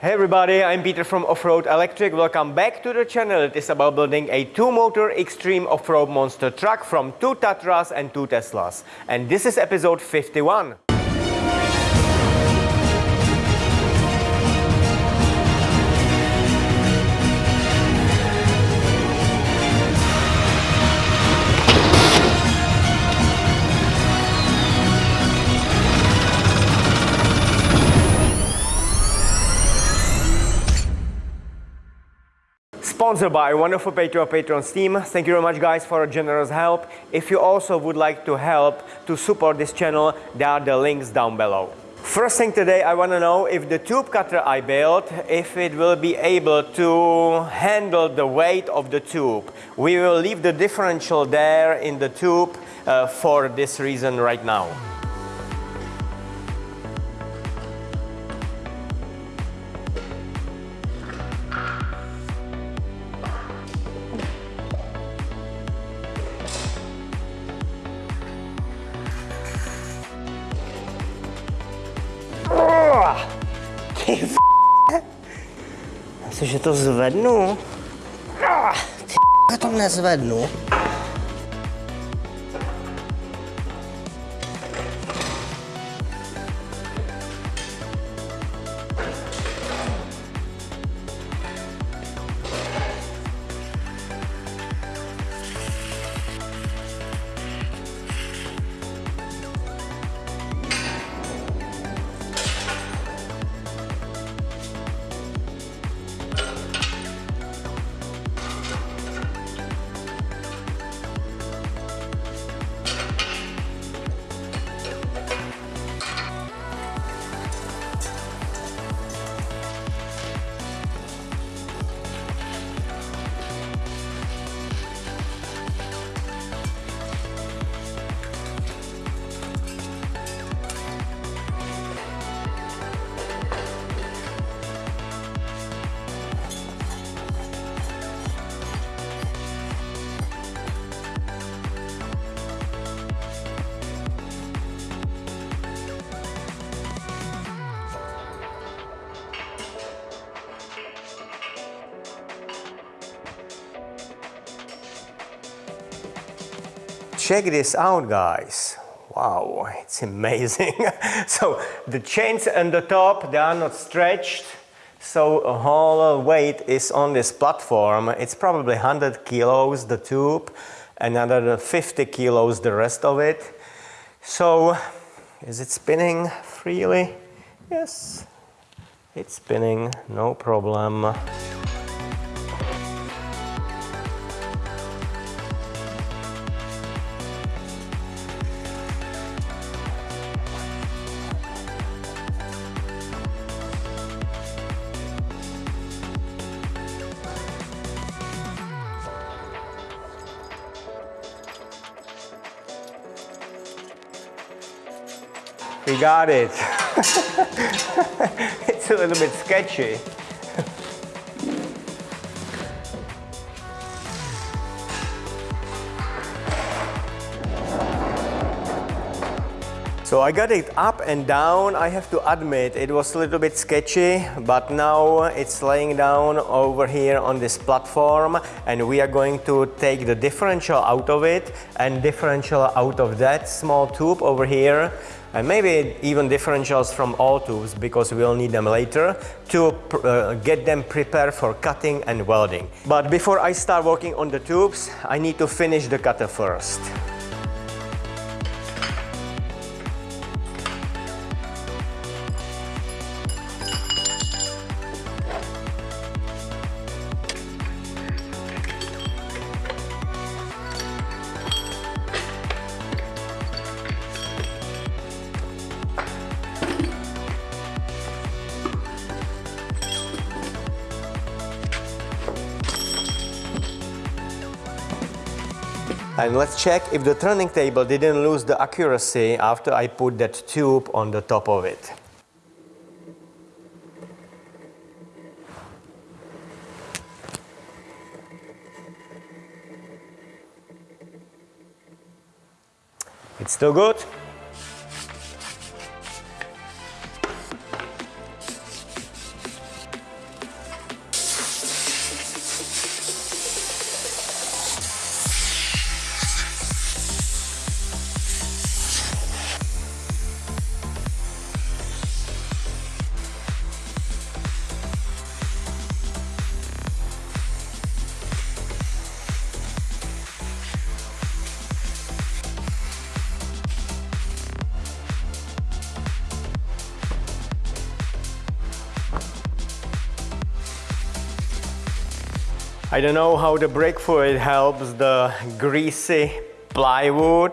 Hey everybody, I'm Peter from Offroad Electric. Welcome back to the channel. It is about building a two-motor extreme off-road monster truck from two Tatras and two Teslas. And this is episode 51. Sponsored by wonderful Patreon Patreon team. Thank you very much guys for a generous help. If you also would like to help to support this channel, there are the links down below. First thing today, I want to know if the tube cutter I built, if it will be able to handle the weight of the tube. We will leave the differential there in the tube uh, for this reason right now. To zvednu? Ty já to nezvednu. Check this out guys. Wow it's amazing. So the chains on the top they are not stretched. So a whole weight is on this platform. It's probably 100 kilos the tube another 50 kilos the rest of it. So is it spinning freely? Yes. It's spinning no problem got it. it's a little bit sketchy. So I got it up and down. I have to admit it was a little bit sketchy, but now it's laying down over here on this platform and we are going to take the differential out of it and differential out of that small tube over here and maybe even differentials from all tubes because we'll need them later to uh, get them prepared for cutting and welding. But before I start working on the tubes, I need to finish the cutter first. And let's check if the turning table didn't lose the accuracy after I put that tube on the top of it. It's still good. I don't know how the brake fluid helps the greasy plywood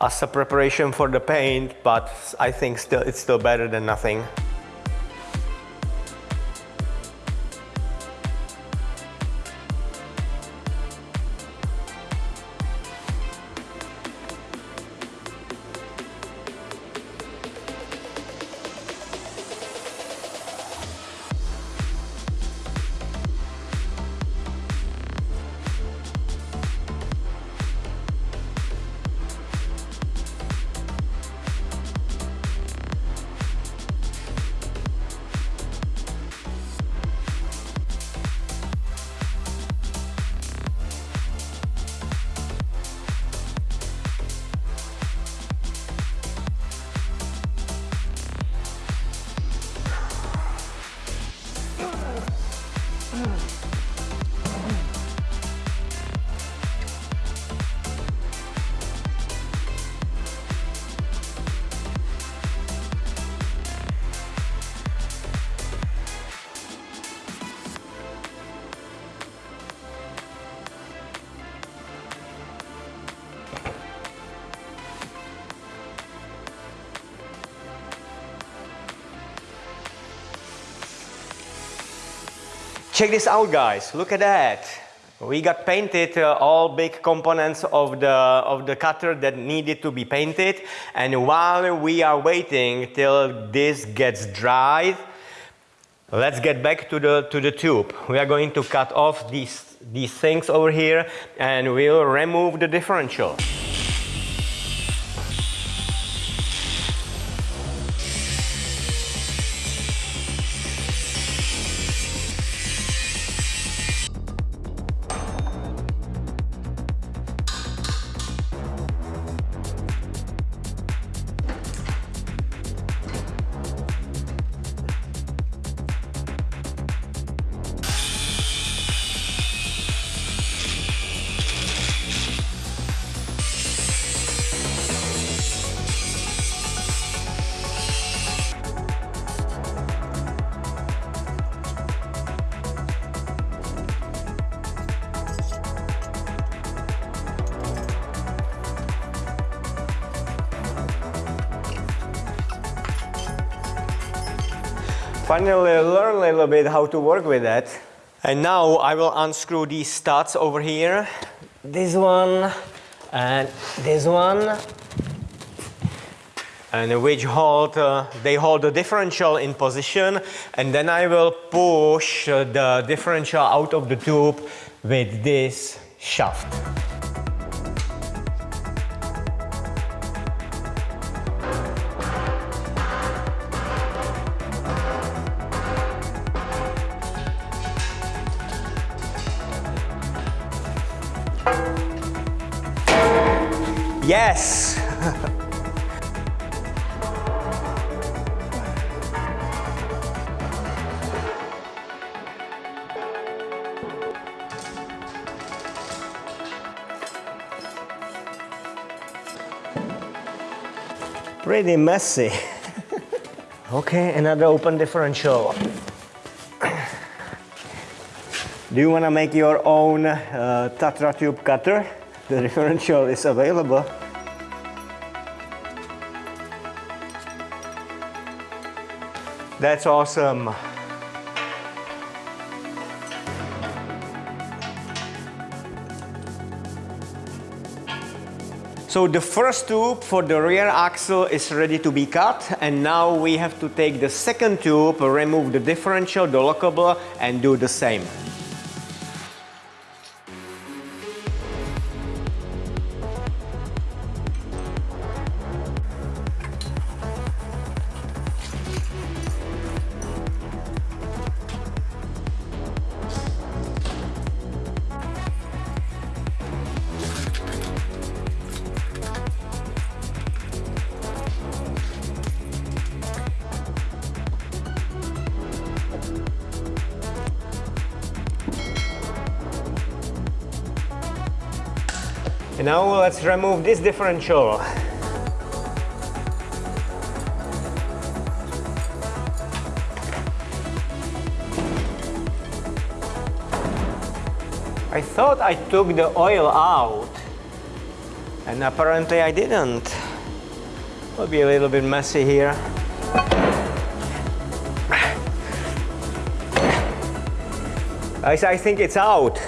as a preparation for the paint, but I think still it's still better than nothing. Check this out guys, look at that. We got painted uh, all big components of the, of the cutter that needed to be painted and while we are waiting till this gets dried, let's get back to the, to the tube. We are going to cut off these, these things over here and we'll remove the differential. Finally learn a little bit how to work with that. And now I will unscrew these studs over here. This one and this one. And which hold, uh, they hold the differential in position. And then I will push uh, the differential out of the tube with this shaft. Messy. okay, another open differential. Do you want to make your own uh, Tatra tube cutter? The differential is available. That's awesome. So the first tube for the rear axle is ready to be cut and now we have to take the second tube, remove the differential, the lockable and do the same. Now let's remove this differential. I thought I took the oil out and apparently I didn't. Will be a little bit messy here. I, I think it's out.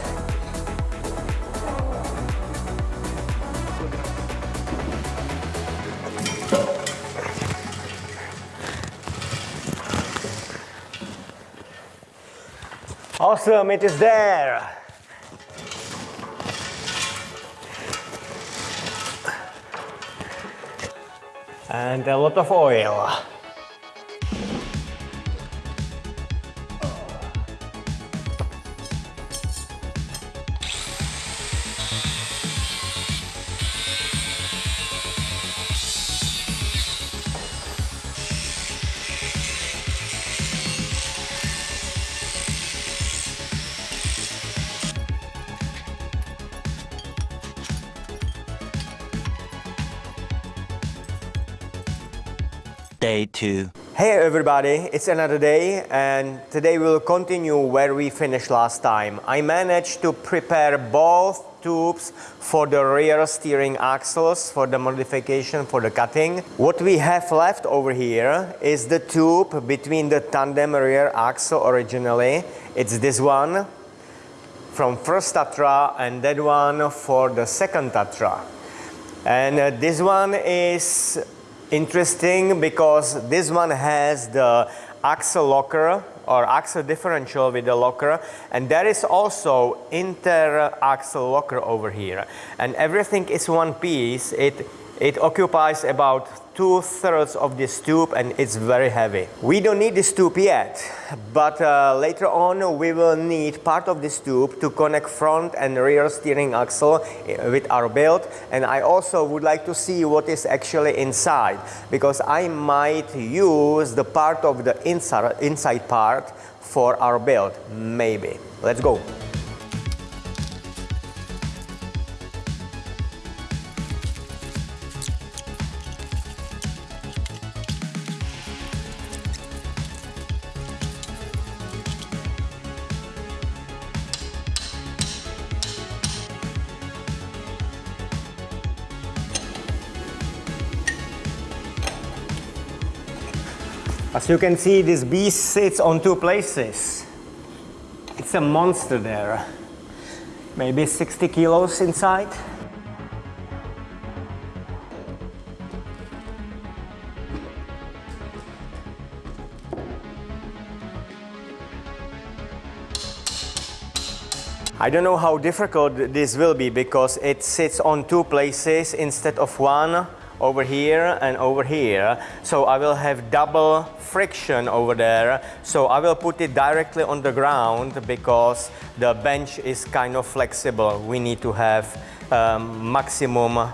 Awesome, it is there. And a lot of oil. Day 2. Hey everybody, it's another day and today we'll continue where we finished last time. I managed to prepare both tubes for the rear steering axles for the modification for the cutting. What we have left over here is the tube between the tandem rear axle originally. It's this one from first Tatra and that one for the second Tatra. And uh, this one is interesting because this one has the axle locker or axle differential with the locker and there is also inter axle locker over here. And everything is one piece. It it occupies about two thirds of this tube and it's very heavy. We don't need this tube yet, but uh, later on we will need part of this tube to connect front and rear steering axle uh, with our build. And I also would like to see what is actually inside because I might use the part of the inside, inside part for our build, maybe. Let's go. As you can see, this beast sits on two places. It's a monster there. Maybe 60 kilos inside. I don't know how difficult this will be because it sits on two places instead of one over here and over here. So I will have double friction over there. So I will put it directly on the ground because the bench is kind of flexible. We need to have um, maximum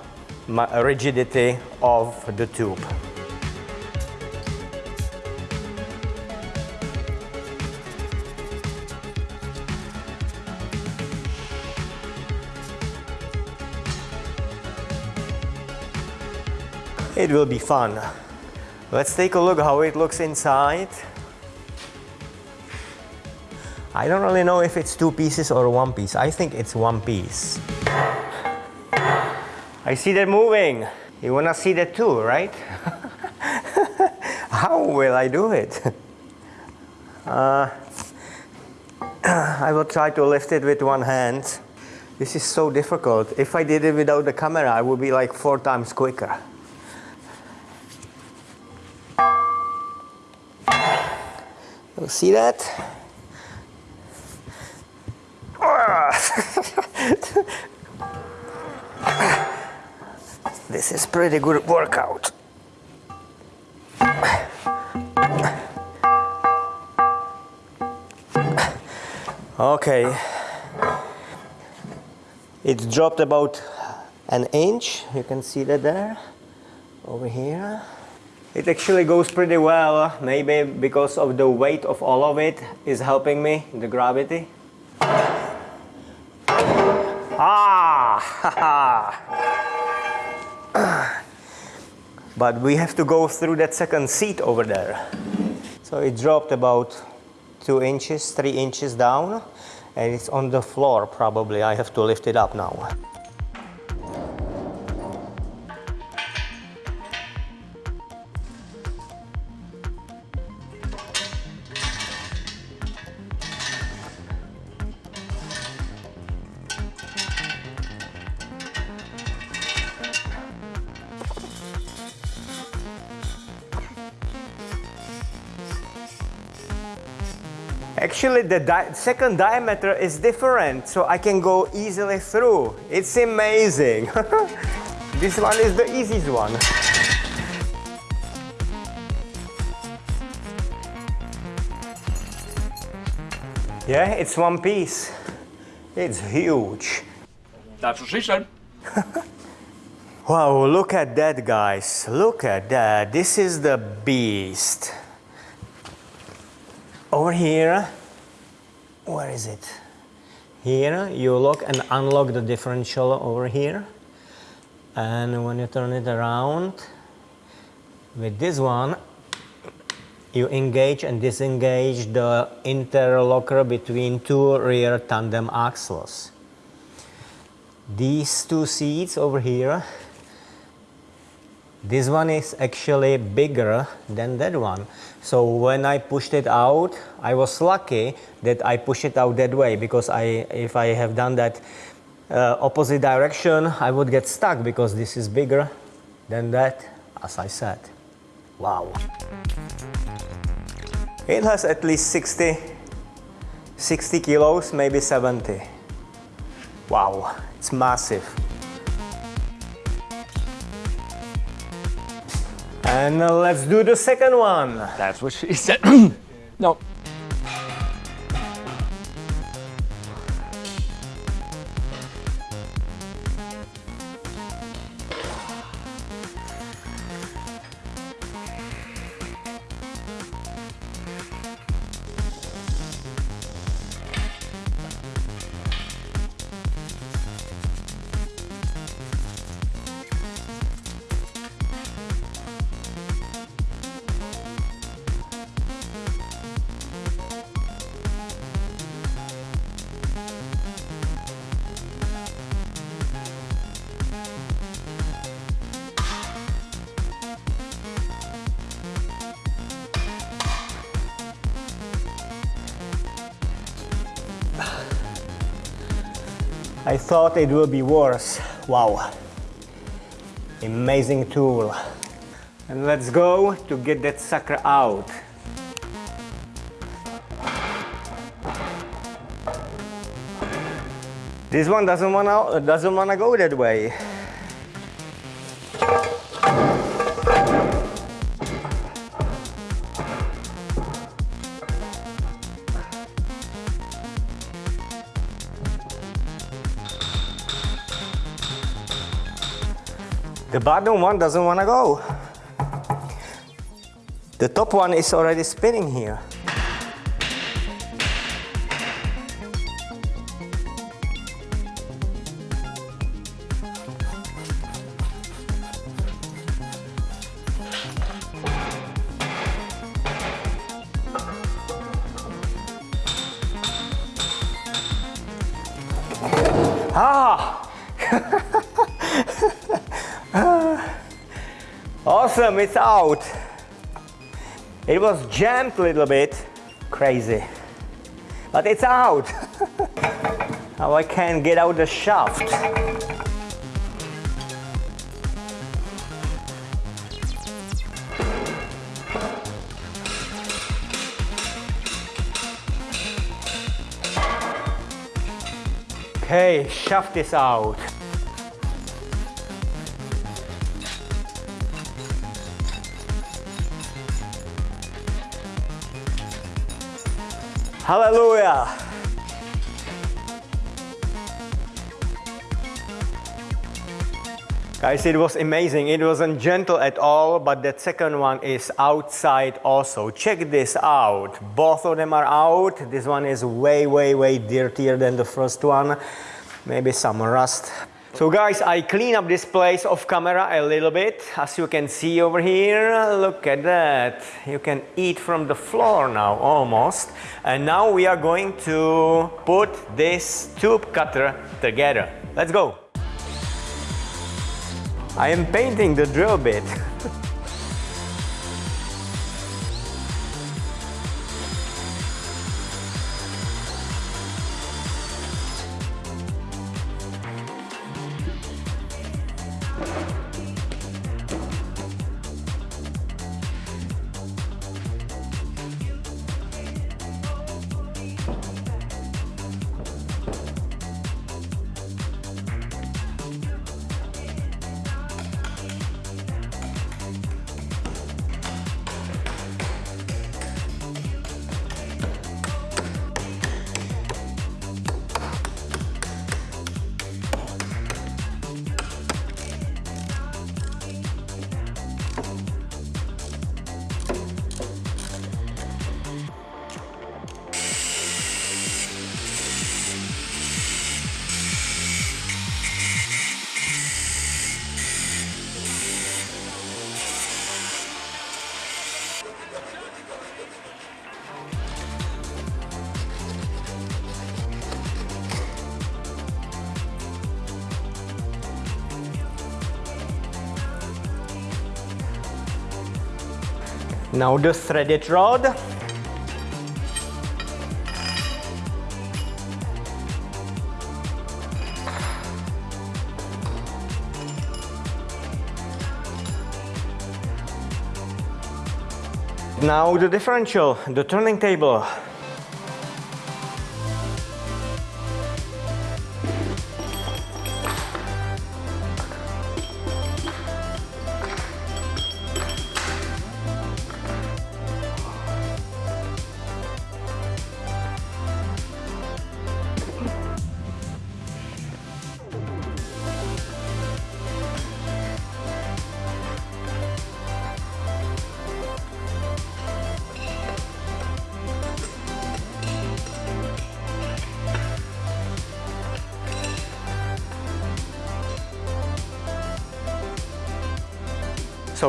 rigidity of the tube. It will be fun. Let's take a look how it looks inside. I don't really know if it's two pieces or one piece. I think it's one piece. I see that moving. You wanna see that too, right? how will I do it? Uh, I will try to lift it with one hand. This is so difficult. If I did it without the camera, I would be like four times quicker. See that? this is pretty good workout. Okay. It dropped about an inch. You can see that there, over here. It actually goes pretty well, maybe because of the weight of all of it is helping me, the gravity. Ah! but we have to go through that second seat over there. So it dropped about two inches, three inches down. and it's on the floor probably. I have to lift it up now. The di second diameter is different, so I can go easily through. It's amazing. this one is the easiest one. Yeah, it's one piece. It's huge. That's what she said. Wow, look at that, guys. Look at that. This is the beast over here where is it? Here you lock and unlock the differential over here. And when you turn it around with this one you engage and disengage the interlocker between two rear tandem axles. These two seats over here this one is actually bigger than that one. So when I pushed it out, I was lucky that I pushed it out that way because I, if I have done that uh, opposite direction, I would get stuck because this is bigger than that, as I said. Wow. It has at least 60, 60 kilos, maybe 70. Wow, it's massive. And let's do the second one. That's what she said. no. I thought it will be worse. Wow. Amazing tool. And let's go to get that sucker out. This one doesn't wanna doesn't wanna go that way. Bottom one doesn't want to go. The top one is already spinning here. Awesome, it's out. It was jammed a little bit, crazy, but it's out. now I can get out the shaft. Okay, shaft is out. Hallelujah. Guys, it was amazing. It wasn't gentle at all, but that second one is outside also. Check this out. Both of them are out. This one is way, way, way dirtier than the first one. Maybe some rust So guys, I clean up this place off camera a little bit. As you can see over here, look at that. You can eat from the floor now, almost. And now we are going to put this tube cutter together. Let's go. I am painting the drill bit. Now the threaded rod. Now the differential, the turning table.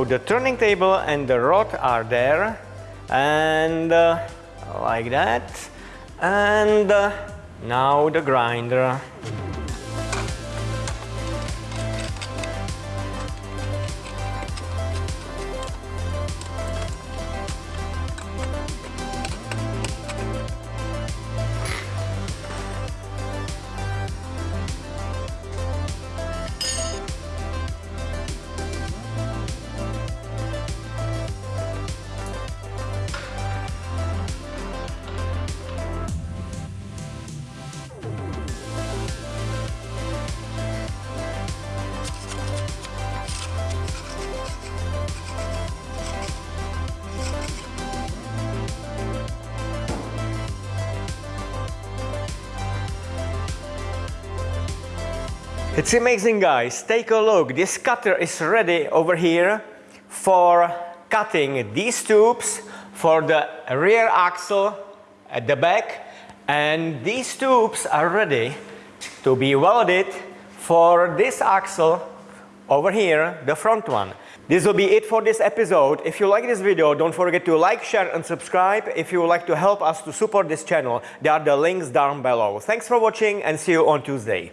The turning table and the rod are there and uh, like that and uh, now the grinder. It's amazing guys, take a look. This cutter is ready over here for cutting these tubes for the rear axle at the back and these tubes are ready to be welded for this axle over here, the front one. This will be it for this episode. If you like this video, don't forget to like, share and subscribe. If you would like to help us to support this channel, there are the links down below. Thanks for watching and see you on Tuesday.